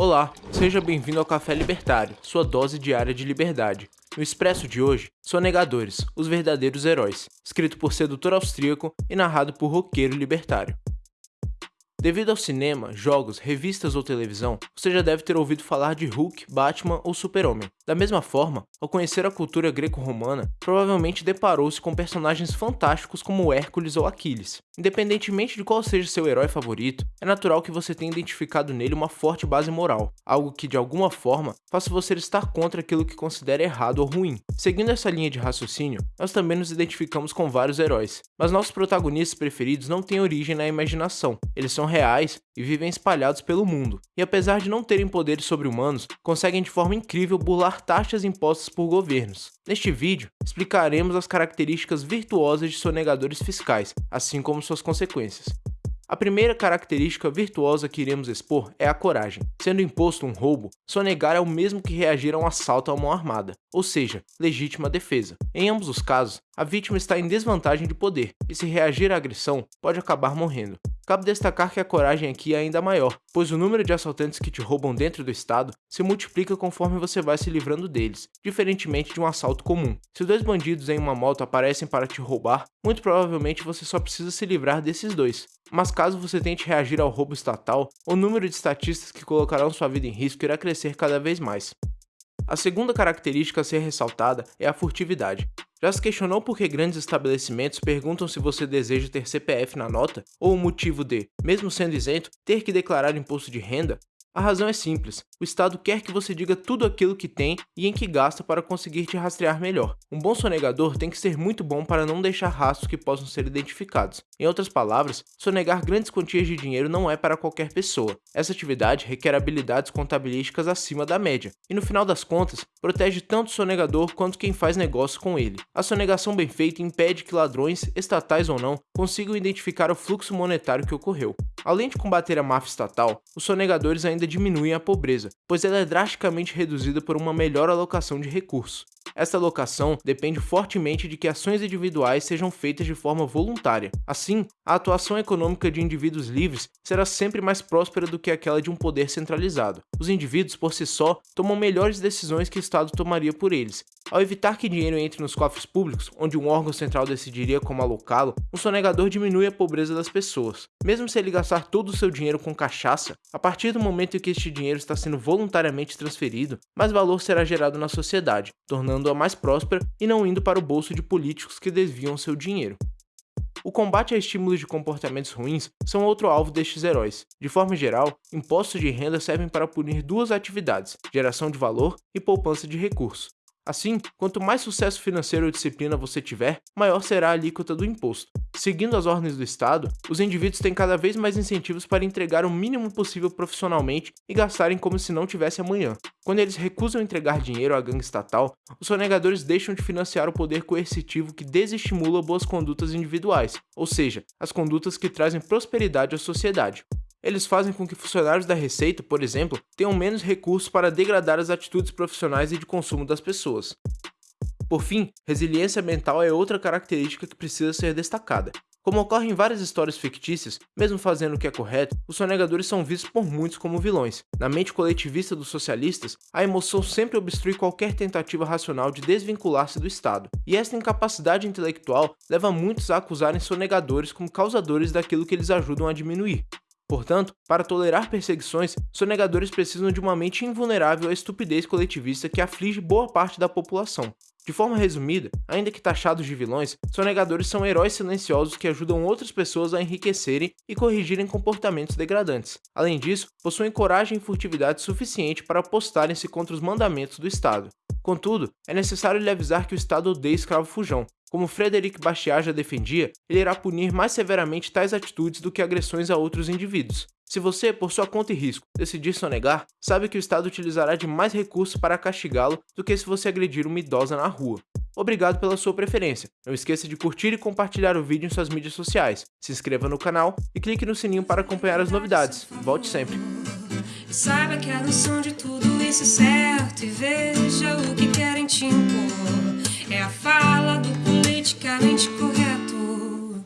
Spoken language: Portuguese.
Olá, seja bem-vindo ao Café Libertário, sua dose diária de liberdade. No Expresso de hoje, Sonegadores, os verdadeiros heróis, escrito por sedutor austríaco e narrado por roqueiro libertário. Devido ao cinema, jogos, revistas ou televisão, você já deve ter ouvido falar de Hulk, Batman ou Super-Homem. Da mesma forma, ao conhecer a cultura greco-romana, provavelmente deparou-se com personagens fantásticos como Hércules ou Aquiles. Independentemente de qual seja seu herói favorito, é natural que você tenha identificado nele uma forte base moral, algo que de alguma forma faça você estar contra aquilo que considera errado ou ruim. Seguindo essa linha de raciocínio, nós também nos identificamos com vários heróis, mas nossos protagonistas preferidos não têm origem na imaginação, eles são reais e vivem espalhados pelo mundo, e apesar de não terem poderes sobre-humanos, conseguem de forma incrível burlar taxas impostas por governos. Neste vídeo, explicaremos as características virtuosas de sonegadores fiscais, assim como suas consequências. A primeira característica virtuosa que iremos expor é a coragem. Sendo imposto um roubo, sonegar é o mesmo que reagir a um assalto à mão armada, ou seja, legítima defesa. Em ambos os casos, a vítima está em desvantagem de poder, e se reagir à agressão, pode acabar morrendo. Cabe destacar que a coragem aqui é ainda maior, pois o número de assaltantes que te roubam dentro do estado se multiplica conforme você vai se livrando deles, diferentemente de um assalto comum. Se dois bandidos em uma moto aparecem para te roubar, muito provavelmente você só precisa se livrar desses dois. Mas caso você tente reagir ao roubo estatal, o número de estatistas que colocarão sua vida em risco irá crescer cada vez mais. A segunda característica a ser ressaltada é a furtividade. Já se questionou por que grandes estabelecimentos perguntam se você deseja ter CPF na nota ou o motivo de, mesmo sendo isento, ter que declarar imposto de renda? A razão é simples, o Estado quer que você diga tudo aquilo que tem e em que gasta para conseguir te rastrear melhor. Um bom sonegador tem que ser muito bom para não deixar rastros que possam ser identificados. Em outras palavras, sonegar grandes quantias de dinheiro não é para qualquer pessoa. Essa atividade requer habilidades contabilísticas acima da média, e no final das contas, protege tanto o sonegador quanto quem faz negócio com ele. A sonegação bem feita impede que ladrões, estatais ou não, consigam identificar o fluxo monetário que ocorreu. Além de combater a máfia estatal, os sonegadores ainda diminuem a pobreza, pois ela é drasticamente reduzida por uma melhor alocação de recursos. Essa alocação depende fortemente de que ações individuais sejam feitas de forma voluntária. Assim, a atuação econômica de indivíduos livres será sempre mais próspera do que aquela de um poder centralizado. Os indivíduos, por si só, tomam melhores decisões que o Estado tomaria por eles. Ao evitar que dinheiro entre nos cofres públicos, onde um órgão central decidiria como alocá-lo, um sonegador diminui a pobreza das pessoas. Mesmo se ele gastar todo o seu dinheiro com cachaça, a partir do momento em que este dinheiro está sendo voluntariamente transferido, mais valor será gerado na sociedade, tornando tornando-a mais próspera e não indo para o bolso de políticos que desviam seu dinheiro. O combate a estímulos de comportamentos ruins são outro alvo destes heróis. De forma geral, impostos de renda servem para punir duas atividades, geração de valor e poupança de recursos. Assim, quanto mais sucesso financeiro ou disciplina você tiver, maior será a alíquota do imposto. Seguindo as ordens do Estado, os indivíduos têm cada vez mais incentivos para entregar o mínimo possível profissionalmente e gastarem como se não tivesse amanhã. Quando eles recusam entregar dinheiro à gangue estatal, os sonegadores deixam de financiar o poder coercitivo que desestimula boas condutas individuais, ou seja, as condutas que trazem prosperidade à sociedade. Eles fazem com que funcionários da Receita, por exemplo, tenham menos recursos para degradar as atitudes profissionais e de consumo das pessoas. Por fim, resiliência mental é outra característica que precisa ser destacada. Como ocorre em várias histórias fictícias, mesmo fazendo o que é correto, os sonegadores são vistos por muitos como vilões. Na mente coletivista dos socialistas, a emoção sempre obstrui qualquer tentativa racional de desvincular-se do Estado, e esta incapacidade intelectual leva muitos a acusarem sonegadores como causadores daquilo que eles ajudam a diminuir. Portanto, para tolerar perseguições, sonegadores precisam de uma mente invulnerável à estupidez coletivista que aflige boa parte da população. De forma resumida, ainda que taxados de vilões, sonegadores são heróis silenciosos que ajudam outras pessoas a enriquecerem e corrigirem comportamentos degradantes. Além disso, possuem coragem e furtividade suficiente para apostarem-se contra os mandamentos do Estado. Contudo, é necessário lhe avisar que o Estado odeia escravo fujão, como Frederic Bastiat já defendia, ele irá punir mais severamente tais atitudes do que agressões a outros indivíduos. Se você, por sua conta e risco, decidir sonegar, sabe que o Estado utilizará de mais recursos para castigá-lo do que se você agredir uma idosa na rua. Obrigado pela sua preferência. Não esqueça de curtir e compartilhar o vídeo em suas mídias sociais. Se inscreva no canal e clique no sininho para acompanhar as novidades. Volte sempre. Saiba que a noção de tudo isso é certo e veja o que querem te impor. É a fala do politicamente correto.